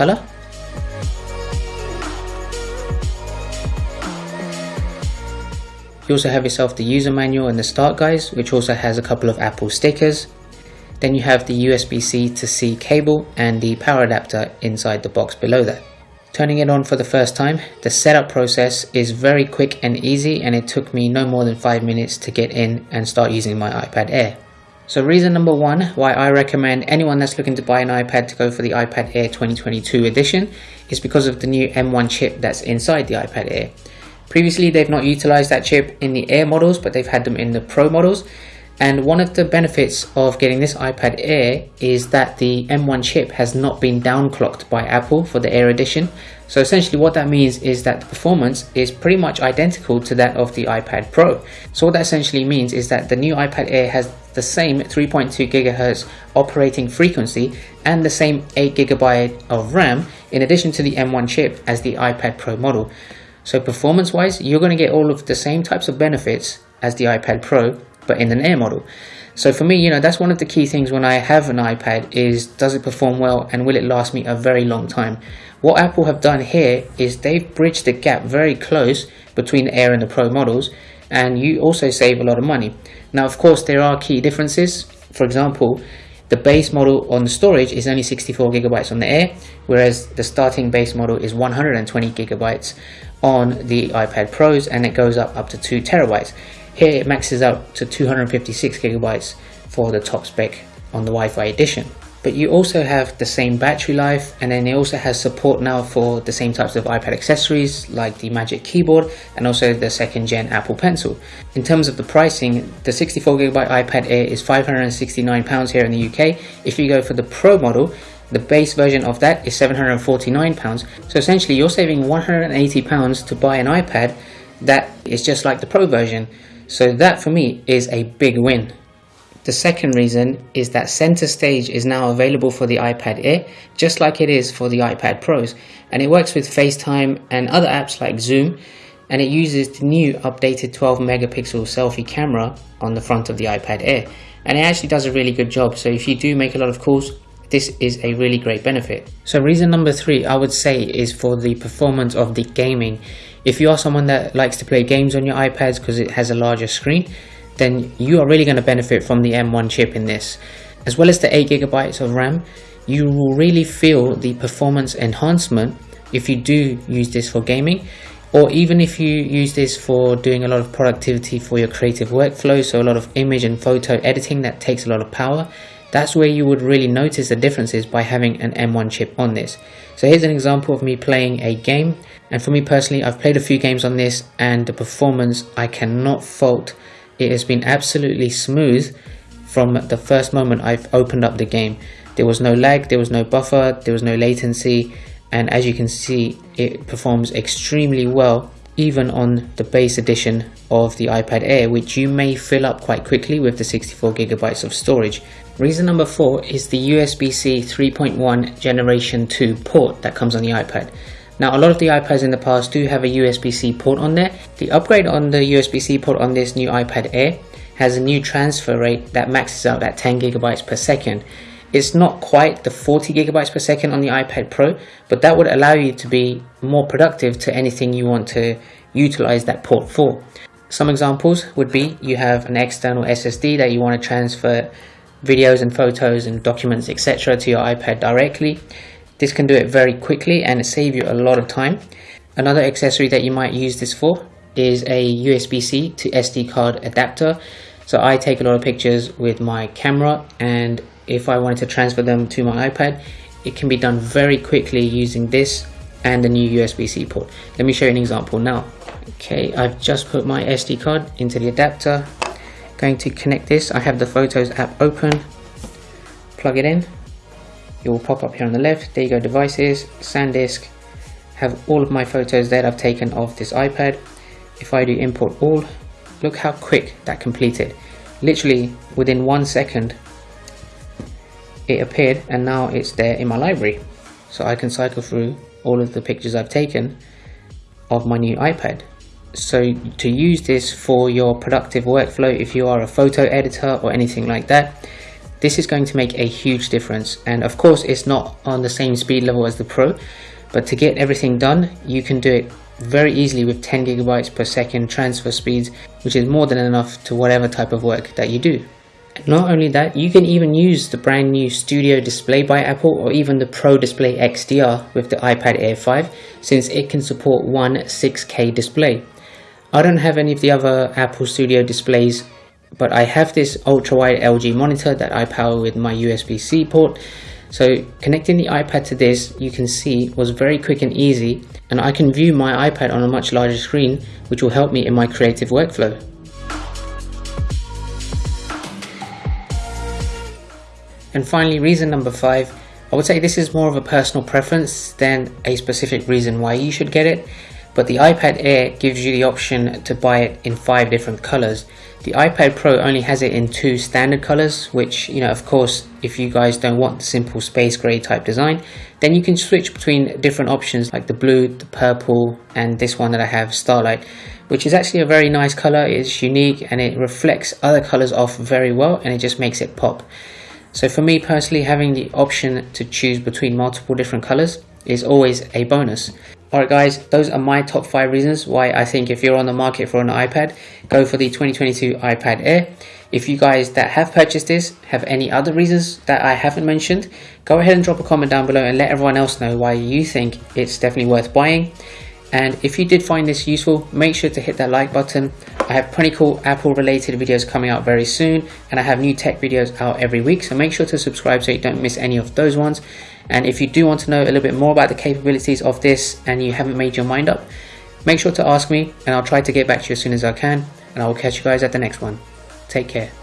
color. You also have yourself the user manual and the start guides, which also has a couple of Apple stickers. Then you have the USB-C to C cable and the power adapter inside the box below that. Turning it on for the first time, the setup process is very quick and easy and it took me no more than 5 minutes to get in and start using my iPad Air. So reason number one why I recommend anyone that's looking to buy an iPad to go for the iPad Air 2022 edition is because of the new M1 chip that's inside the iPad Air. Previously, they've not utilized that chip in the Air models, but they've had them in the Pro models. And one of the benefits of getting this iPad Air is that the M1 chip has not been downclocked by Apple for the Air edition. So essentially what that means is that the performance is pretty much identical to that of the iPad Pro. So what that essentially means is that the new iPad Air has the same 3.2 GHz operating frequency and the same 8 GB of RAM in addition to the M1 chip as the iPad Pro model. So performance wise, you're going to get all of the same types of benefits as the iPad Pro, but in an Air model. So for me, you know, that's one of the key things when I have an iPad is does it perform well and will it last me a very long time? What Apple have done here is they've bridged the gap very close between the Air and the Pro models and you also save a lot of money. Now, of course, there are key differences. For example, the base model on the storage is only 64 gigabytes on the Air, whereas the starting base model is 120 gigabytes on the iPad Pros and it goes up up to 2 terabytes. Here it maxes out to 256 gigabytes for the top spec on the Wi-Fi edition. But you also have the same battery life and then it also has support now for the same types of iPad accessories like the Magic Keyboard and also the second gen Apple Pencil. In terms of the pricing, the 64GB iPad Air is £569 here in the UK. If you go for the Pro model, the base version of that is £749. So essentially you're saving £180 to buy an iPad that is just like the Pro version. So that for me is a big win. The second reason is that center stage is now available for the iPad Air, just like it is for the iPad Pros. And it works with FaceTime and other apps like Zoom. And it uses the new updated 12 megapixel selfie camera on the front of the iPad Air. And it actually does a really good job. So if you do make a lot of calls, this is a really great benefit. So reason number three, I would say is for the performance of the gaming. If you are someone that likes to play games on your iPads because it has a larger screen, then you are really going to benefit from the M1 chip in this. As well as the 8 gigabytes of RAM, you will really feel the performance enhancement if you do use this for gaming or even if you use this for doing a lot of productivity for your creative workflow so a lot of image and photo editing that takes a lot of power that's where you would really notice the differences by having an M1 chip on this. So here's an example of me playing a game. And for me personally, I've played a few games on this and the performance I cannot fault. It has been absolutely smooth from the first moment I've opened up the game. There was no lag, there was no buffer, there was no latency. And as you can see, it performs extremely well even on the base edition of the iPad Air, which you may fill up quite quickly with the 64 gigabytes of storage. Reason number four is the USB-C 3.1 Generation 2 port that comes on the iPad. Now a lot of the iPads in the past do have a USB-C port on there. The upgrade on the USB-C port on this new iPad Air has a new transfer rate that maxes out at 10 gigabytes per second. It's not quite the 40 gigabytes per second on the iPad Pro, but that would allow you to be more productive to anything you want to utilize that port for. Some examples would be you have an external SSD that you want to transfer videos and photos and documents etc to your iPad directly. This can do it very quickly and save you a lot of time. Another accessory that you might use this for is a USB-C to SD card adapter. So I take a lot of pictures with my camera and if I wanted to transfer them to my iPad, it can be done very quickly using this and the new USB-C port. Let me show you an example now. Okay, I've just put my SD card into the adapter going to connect this. I have the Photos app open, plug it in. It will pop up here on the left. There you go, devices, SanDisk. Have all of my photos that I've taken of this iPad. If I do import all, look how quick that completed. Literally within one second, it appeared and now it's there in my library. So I can cycle through all of the pictures I've taken of my new iPad so to use this for your productive workflow if you are a photo editor or anything like that this is going to make a huge difference. And of course, it's not on the same speed level as the Pro, but to get everything done, you can do it very easily with 10 gigabytes per second transfer speeds, which is more than enough to whatever type of work that you do. Not only that, you can even use the brand new Studio Display by Apple or even the Pro Display XDR with the iPad Air 5 since it can support one 6K display. I don't have any of the other Apple Studio displays but I have this ultra wide LG monitor that I power with my USB-C port so connecting the iPad to this you can see was very quick and easy and I can view my iPad on a much larger screen which will help me in my creative workflow. And finally, reason number five, I would say this is more of a personal preference than a specific reason why you should get it. But the iPad Air gives you the option to buy it in five different colors. The iPad Pro only has it in two standard colors, which, you know, of course, if you guys don't want the simple space gray type design, then you can switch between different options like the blue, the purple, and this one that I have, Starlight, which is actually a very nice color. It's unique and it reflects other colors off very well and it just makes it pop. So for me personally, having the option to choose between multiple different colors is always a bonus. Alright guys, those are my top 5 reasons why I think if you're on the market for an iPad, go for the 2022 iPad Air. If you guys that have purchased this have any other reasons that I haven't mentioned, go ahead and drop a comment down below and let everyone else know why you think it's definitely worth buying. And if you did find this useful, make sure to hit that like button. I have plenty cool Apple related videos coming out very soon and I have new tech videos out every week. So make sure to subscribe so you don't miss any of those ones. And if you do want to know a little bit more about the capabilities of this and you haven't made your mind up, make sure to ask me and I'll try to get back to you as soon as I can. And I will catch you guys at the next one. Take care.